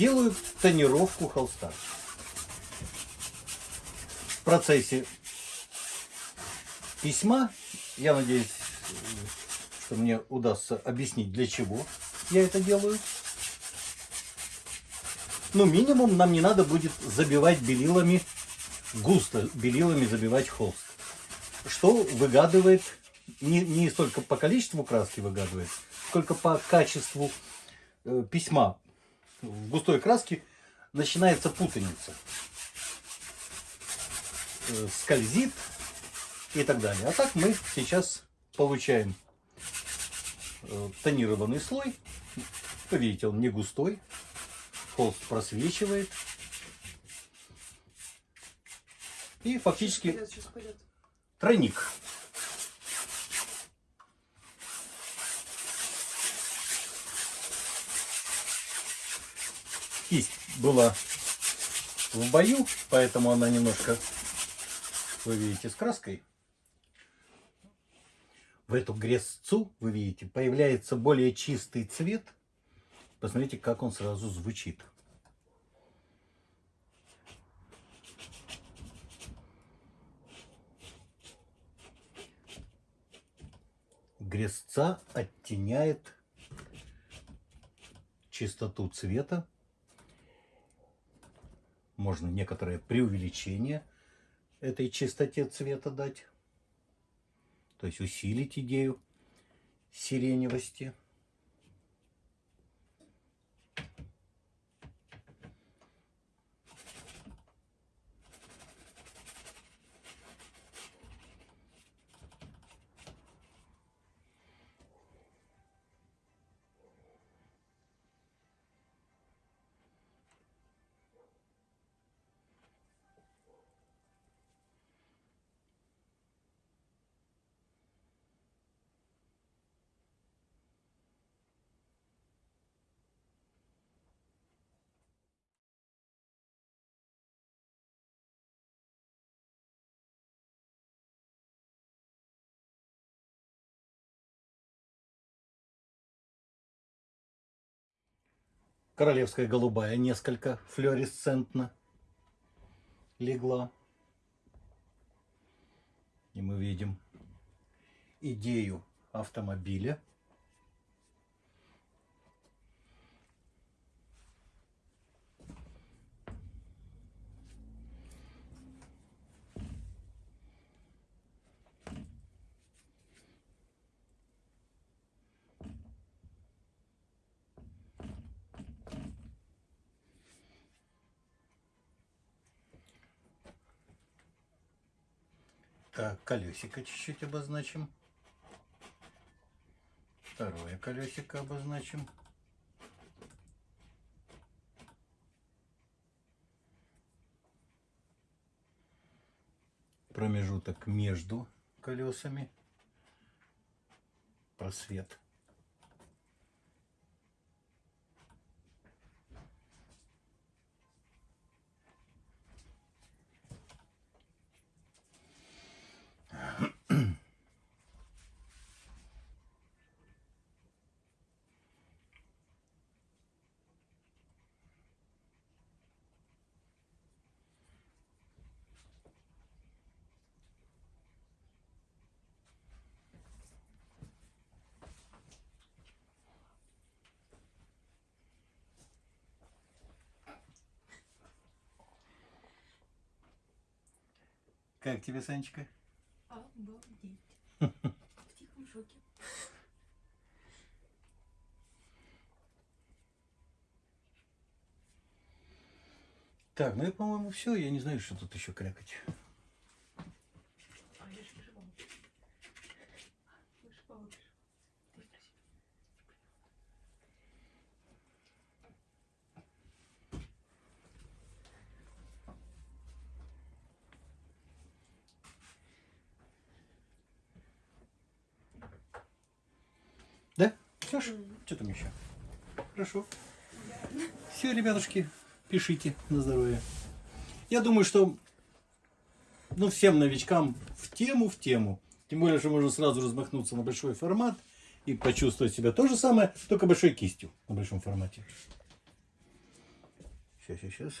сделаю тонировку холста. В процессе письма, я надеюсь, что мне удастся объяснить, для чего я это делаю. Ну, минимум нам не надо будет забивать белилами, густо белилами забивать холст. Что выгадывает, не, не столько по количеству краски выгадывает, сколько по качеству э, письма. В густой краске начинается путаница. Э, скользит и так далее. А так мы сейчас получаем э, тонированный слой. Вы видите, он не густой, холст просвечивает. И фактически тройник. Кисть была в бою, поэтому она немножко, вы видите, с краской. В эту грязцу, вы видите, появляется более чистый цвет. Посмотрите, как он сразу звучит. Грязца оттеняет чистоту цвета можно некоторое преувеличение этой чистоте цвета дать. То есть усилить идею сиреневости. Королевская голубая несколько флуоресцентно легла. И мы видим идею автомобиля. Так, колесико чуть-чуть обозначим. Второе колесико обозначим. Промежуток между колесами. Просвет. Как тебе, Санечка? Обалдеть. В тихом шоке. Так, ну и, по-моему, все. Я не знаю, что тут еще крякать. Да? Все, что там еще? Хорошо. Все, ребятушки, пишите на здоровье. Я думаю, что ну, всем новичкам в тему, в тему. Тем более, что можно сразу размахнуться на большой формат и почувствовать себя то же самое, только большой кистью на большом формате. сейчас, сейчас.